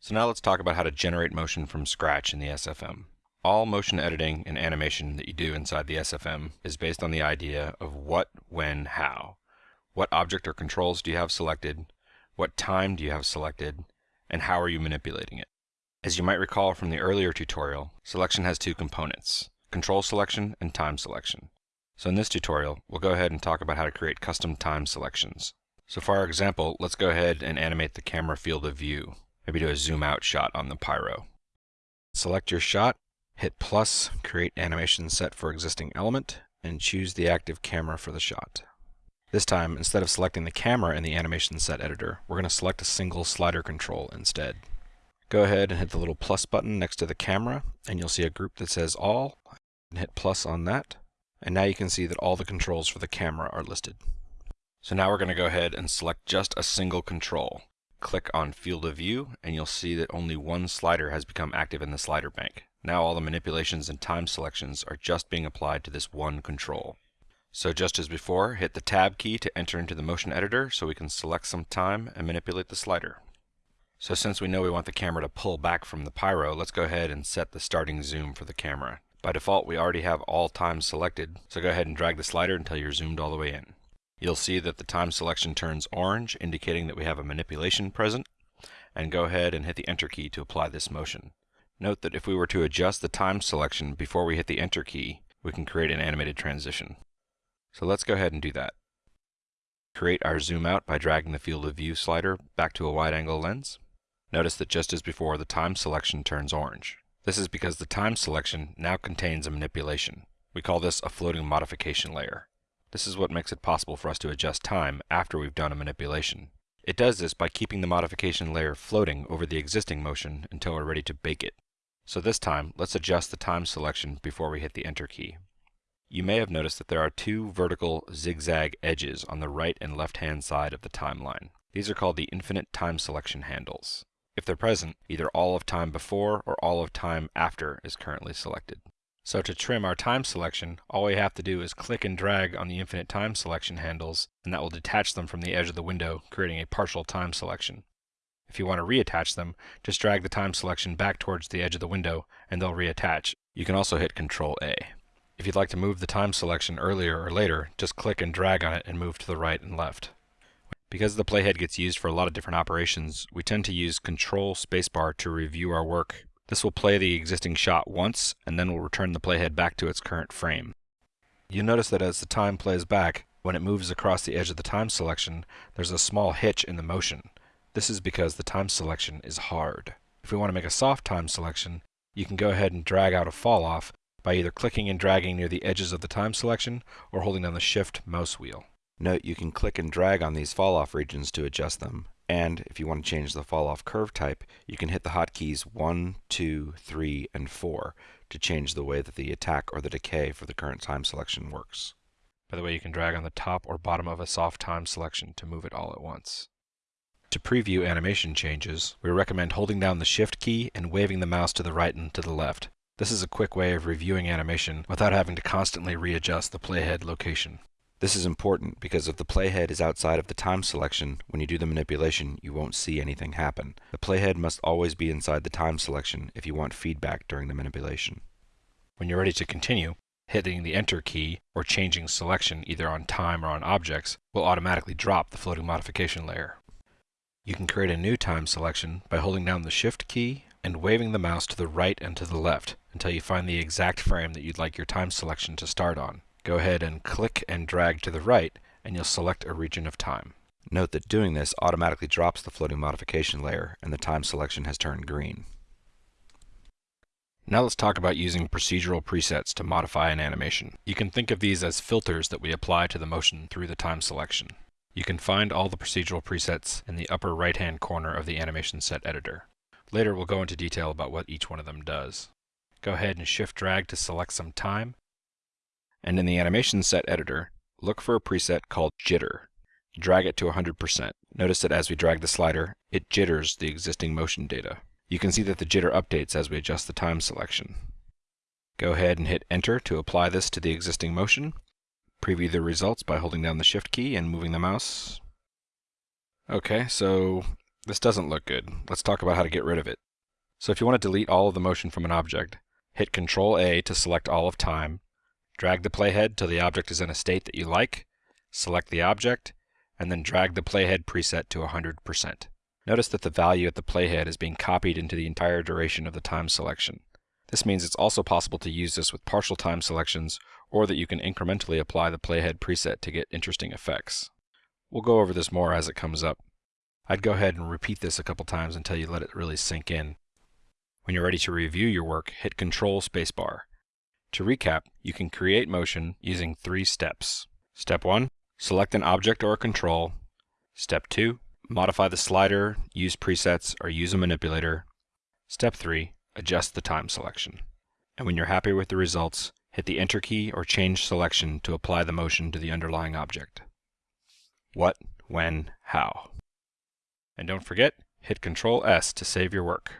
So now let's talk about how to generate motion from scratch in the SFM. All motion editing and animation that you do inside the SFM is based on the idea of what, when, how. What object or controls do you have selected? What time do you have selected? And how are you manipulating it? As you might recall from the earlier tutorial, selection has two components, control selection and time selection. So in this tutorial, we'll go ahead and talk about how to create custom time selections. So for our example, let's go ahead and animate the camera field of view. Maybe do a zoom out shot on the pyro. Select your shot, hit plus, create animation set for existing element, and choose the active camera for the shot. This time, instead of selecting the camera in the animation set editor, we're going to select a single slider control instead. Go ahead and hit the little plus button next to the camera, and you'll see a group that says all, and hit plus on that. And now you can see that all the controls for the camera are listed. So now we're going to go ahead and select just a single control. Click on Field of View, and you'll see that only one slider has become active in the slider bank. Now all the manipulations and time selections are just being applied to this one control. So just as before, hit the Tab key to enter into the motion editor so we can select some time and manipulate the slider. So since we know we want the camera to pull back from the pyro, let's go ahead and set the starting zoom for the camera. By default, we already have all times selected, so go ahead and drag the slider until you're zoomed all the way in. You'll see that the time selection turns orange, indicating that we have a manipulation present, and go ahead and hit the Enter key to apply this motion. Note that if we were to adjust the time selection before we hit the Enter key, we can create an animated transition. So let's go ahead and do that. Create our zoom out by dragging the field of view slider back to a wide angle lens. Notice that just as before, the time selection turns orange. This is because the time selection now contains a manipulation. We call this a floating modification layer. This is what makes it possible for us to adjust time after we've done a manipulation. It does this by keeping the modification layer floating over the existing motion until we're ready to bake it. So this time, let's adjust the time selection before we hit the Enter key. You may have noticed that there are two vertical zigzag edges on the right and left hand side of the timeline. These are called the infinite time selection handles. If they're present, either all of time before or all of time after is currently selected. So to trim our time selection, all we have to do is click and drag on the infinite time selection handles, and that will detach them from the edge of the window, creating a partial time selection. If you want to reattach them, just drag the time selection back towards the edge of the window, and they'll reattach. You can also hit Control A. If you'd like to move the time selection earlier or later, just click and drag on it and move to the right and left. Because the playhead gets used for a lot of different operations, we tend to use Control Spacebar to review our work this will play the existing shot once, and then will return the playhead back to its current frame. You'll notice that as the time plays back, when it moves across the edge of the time selection, there's a small hitch in the motion. This is because the time selection is hard. If we want to make a soft time selection, you can go ahead and drag out a fall off by either clicking and dragging near the edges of the time selection or holding down the shift mouse wheel. Note you can click and drag on these fall off regions to adjust them, and if you want to change the fall off curve type, you can hit the hotkeys 1, 2, 3, and 4 to change the way that the attack or the decay for the current time selection works. By the way, you can drag on the top or bottom of a soft time selection to move it all at once. To preview animation changes, we recommend holding down the Shift key and waving the mouse to the right and to the left. This is a quick way of reviewing animation without having to constantly readjust the playhead location. This is important because if the playhead is outside of the time selection, when you do the manipulation, you won't see anything happen. The playhead must always be inside the time selection if you want feedback during the manipulation. When you're ready to continue, hitting the Enter key or changing selection either on time or on objects will automatically drop the floating modification layer. You can create a new time selection by holding down the Shift key and waving the mouse to the right and to the left until you find the exact frame that you'd like your time selection to start on go ahead and click and drag to the right and you'll select a region of time. Note that doing this automatically drops the floating modification layer and the time selection has turned green. Now let's talk about using procedural presets to modify an animation. You can think of these as filters that we apply to the motion through the time selection. You can find all the procedural presets in the upper right hand corner of the animation set editor. Later we'll go into detail about what each one of them does. Go ahead and shift drag to select some time and in the animation set editor, look for a preset called Jitter. Drag it to 100%. Notice that as we drag the slider, it jitters the existing motion data. You can see that the jitter updates as we adjust the time selection. Go ahead and hit Enter to apply this to the existing motion. Preview the results by holding down the Shift key and moving the mouse. Okay, so This doesn't look good. Let's talk about how to get rid of it. So if you want to delete all of the motion from an object, hit Ctrl A to select all of time, drag the playhead till the object is in a state that you like, select the object, and then drag the playhead preset to 100%. Notice that the value at the playhead is being copied into the entire duration of the time selection. This means it's also possible to use this with partial time selections or that you can incrementally apply the playhead preset to get interesting effects. We'll go over this more as it comes up. I'd go ahead and repeat this a couple times until you let it really sink in. When you're ready to review your work, hit Control Spacebar. To recap, you can create motion using three steps. Step 1. Select an object or a control. Step 2. Modify the slider, use presets, or use a manipulator. Step 3 adjust the time selection. And when you're happy with the results, hit the Enter key or change selection to apply the motion to the underlying object. What, when, how. And don't forget, hit Control S to save your work.